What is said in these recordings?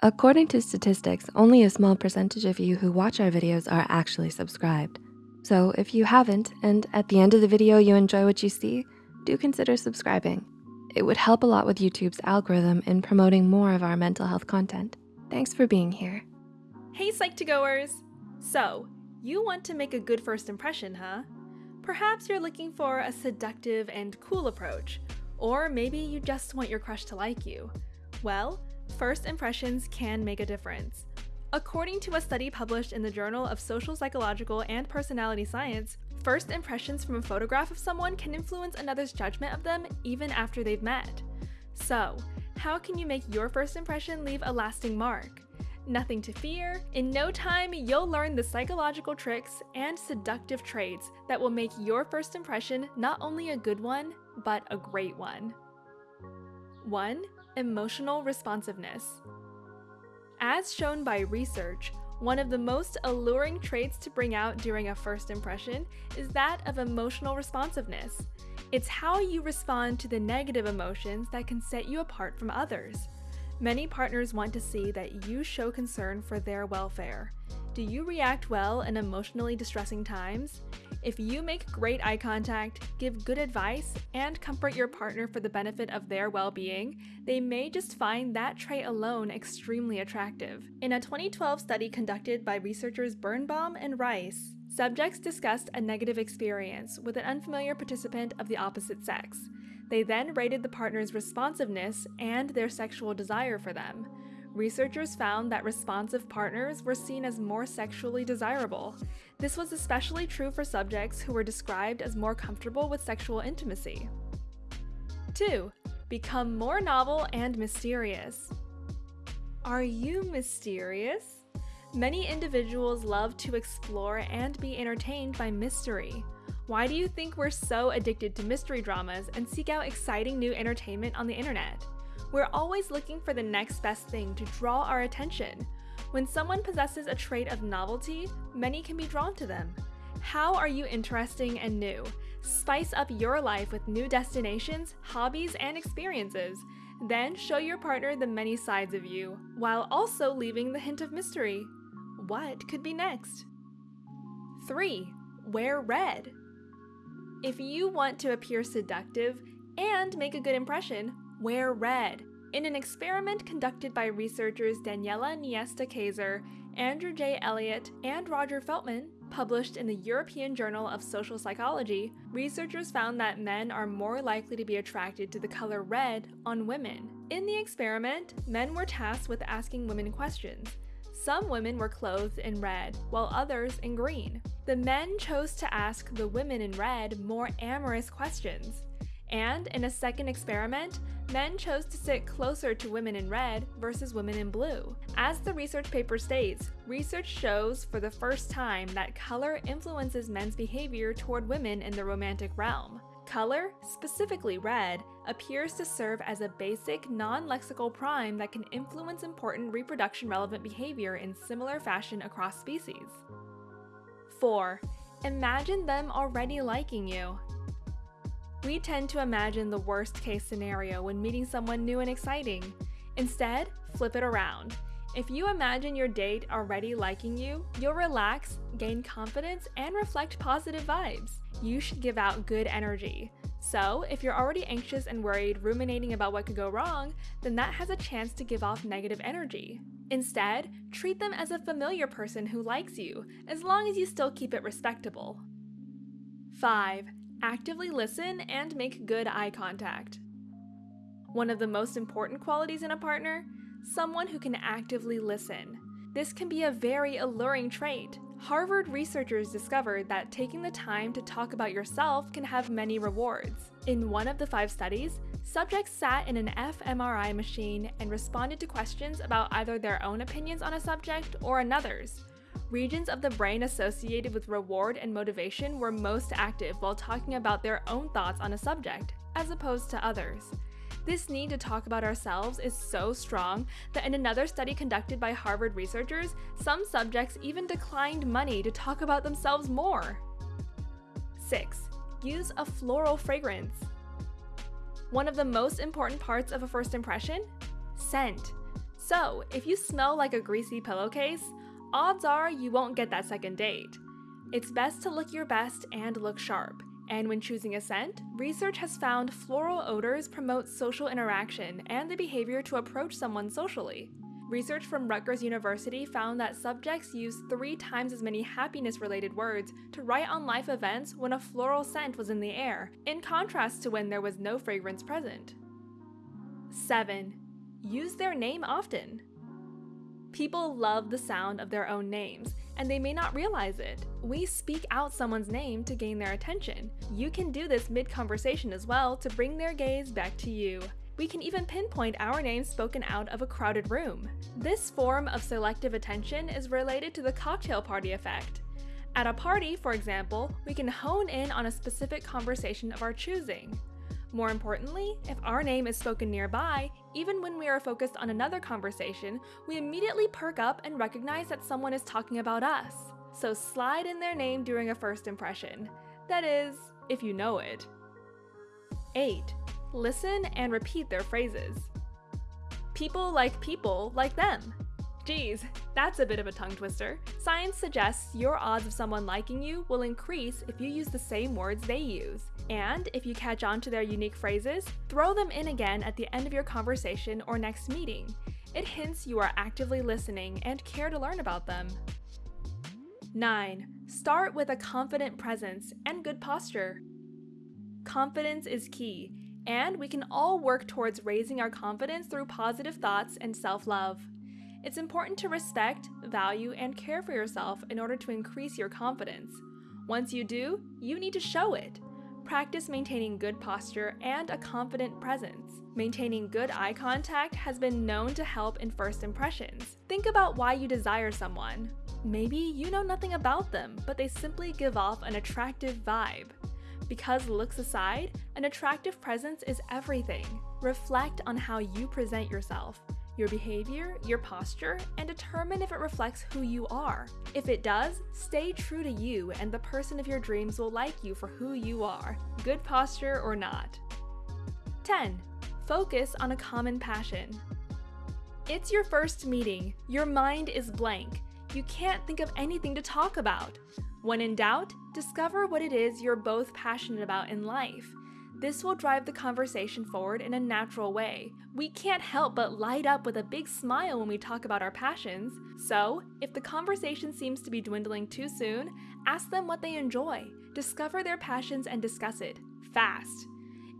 According to statistics, only a small percentage of you who watch our videos are actually subscribed. So if you haven't, and at the end of the video you enjoy what you see, do consider subscribing. It would help a lot with YouTube's algorithm in promoting more of our mental health content. Thanks for being here. Hey Psych2Goers! So, you want to make a good first impression, huh? Perhaps you're looking for a seductive and cool approach, or maybe you just want your crush to like you. Well, first impressions can make a difference. According to a study published in the Journal of Social Psychological and Personality Science, first impressions from a photograph of someone can influence another's judgment of them even after they've met. So, how can you make your first impression leave a lasting mark? Nothing to fear. In no time, you'll learn the psychological tricks and seductive traits that will make your first impression not only a good one, but a great one. 1. Emotional responsiveness. As shown by research, one of the most alluring traits to bring out during a first impression is that of emotional responsiveness. It's how you respond to the negative emotions that can set you apart from others. Many partners want to see that you show concern for their welfare. Do you react well in emotionally distressing times? If you make great eye contact, give good advice, and comfort your partner for the benefit of their well being, they may just find that trait alone extremely attractive. In a 2012 study conducted by researchers Birnbaum and Reis, subjects discussed a negative experience with an unfamiliar participant of the opposite sex. They then rated the partner's responsiveness and their sexual desire for them. Researchers found that responsive partners were seen as more sexually desirable. This was especially true for subjects who were described as more comfortable with sexual intimacy. 2. Become more novel and mysterious. Are you mysterious? Many individuals love to explore and be entertained by mystery. Why do you think we're so addicted to mystery dramas and seek out exciting new entertainment on the internet? We're always looking for the next best thing to draw our attention. When someone possesses a trait of novelty, many can be drawn to them. How are you interesting and new? Spice up your life with new destinations, hobbies, and experiences. Then show your partner the many sides of you, while also leaving the hint of mystery. What could be next? 3. Wear red. If you want to appear seductive and make a good impression, wear red. In an experiment conducted by researchers Daniela Niesta-Kayser, Andrew J. Elliot, and Roger Feltman, published in the European Journal of Social Psychology, researchers found that men are more likely to be attracted to the color red on women. In the experiment, men were tasked with asking women questions. Some women were clothed in red, while others in green. The men chose to ask the women in red more amorous questions. And in a second experiment, men chose to sit closer to women in red versus women in blue. As the research paper states, research shows for the first time that color influences men's behavior toward women in the romantic realm. Color, specifically red, appears to serve as a basic, non-lexical prime that can influence important reproduction-relevant behavior in similar fashion across species. 4. Imagine them already liking you. We tend to imagine the worst case scenario when meeting someone new and exciting. Instead, flip it around. If you imagine your date already liking you, you'll relax, gain confidence, and reflect positive vibes. You should give out good energy. So, if you're already anxious and worried, ruminating about what could go wrong, then that has a chance to give off negative energy. Instead, treat them as a familiar person who likes you, as long as you still keep it respectable. 5. Actively listen and make good eye contact. One of the most important qualities in a partner? Someone who can actively listen. This can be a very alluring trait. Harvard researchers discovered that taking the time to talk about yourself can have many rewards. In one of the five studies, subjects sat in an fMRI machine and responded to questions about either their own opinions on a subject or another's. Regions of the brain associated with reward and motivation were most active while talking about their own thoughts on a subject, as opposed to others. This need to talk about ourselves is so strong that in another study conducted by Harvard researchers, some subjects even declined money to talk about themselves more. 6. Use a floral fragrance. One of the most important parts of a first impression? Scent. So, if you smell like a greasy pillowcase, odds are you won't get that second date. It's best to look your best and look sharp. And when choosing a scent, research has found floral odors promote social interaction and the behavior to approach someone socially. Research from Rutgers University found that subjects used three times as many happiness related words to write on life events when a floral scent was in the air, in contrast to when there was no fragrance present. 7. Use their name often. People love the sound of their own names, and they may not realize it. We speak out someone's name to gain their attention. You can do this mid conversation as well to bring their gaze back to you. We can even pinpoint our name spoken out of a crowded room. This form of selective attention is related to the cocktail party effect. At a party, for example, we can hone in on a specific conversation of our choosing. More importantly, if our name is spoken nearby, even when we are focused on another conversation, we immediately perk up and recognize that someone is talking about us. So slide in their name during a first impression. That is, if you know it. 8. Listen and repeat their phrases. People like people like them. Geez, that's a bit of a tongue twister. Science suggests your odds of someone liking you will increase if you use the same words they use. And if you catch on to their unique phrases, throw them in again at the end of your conversation or next meeting. It hints you are actively listening and care to learn about them. 9. Start with a confident presence and good posture. Confidence is key, and we can all work towards raising our confidence through positive thoughts and self love. It's important to respect, value, and care for yourself in order to increase your confidence. Once you do, you need to show it. Practice maintaining good posture and a confident presence. Maintaining good eye contact has been known to help in first impressions. Think about why you desire someone. Maybe you know nothing about them, but they simply give off an attractive vibe. Because looks aside, an attractive presence is everything. Reflect on how you present yourself, your behavior, your posture, and determine if it reflects who you are. If it does, stay true to you and the person of your dreams will like you for who you are, good posture or not. 10. Focus on a common passion. It's your first meeting. Your mind is blank. You can't think of anything to talk about. When in doubt, discover what it is you're both passionate about in life. This will drive the conversation forward in a natural way. We can't help but light up with a big smile when we talk about our passions. So, if the conversation seems to be dwindling too soon, ask them what they enjoy. Discover their passions and discuss it fast.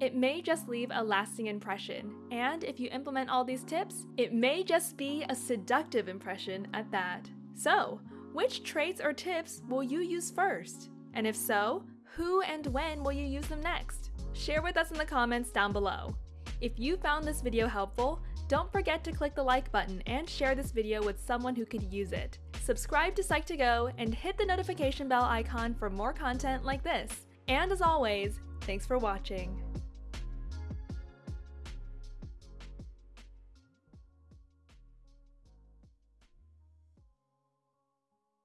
It may just leave a lasting impression, and if you implement all these tips, it may just be a seductive impression at that. So, which traits or tips will you use first? And if so, who and when will you use them next? Share with us in the comments down below. If you found this video helpful, don't forget to click the like button and share this video with someone who could use it. Subscribe to Psych2Go and hit the notification bell icon for more content like this. And as always, thanks for watching.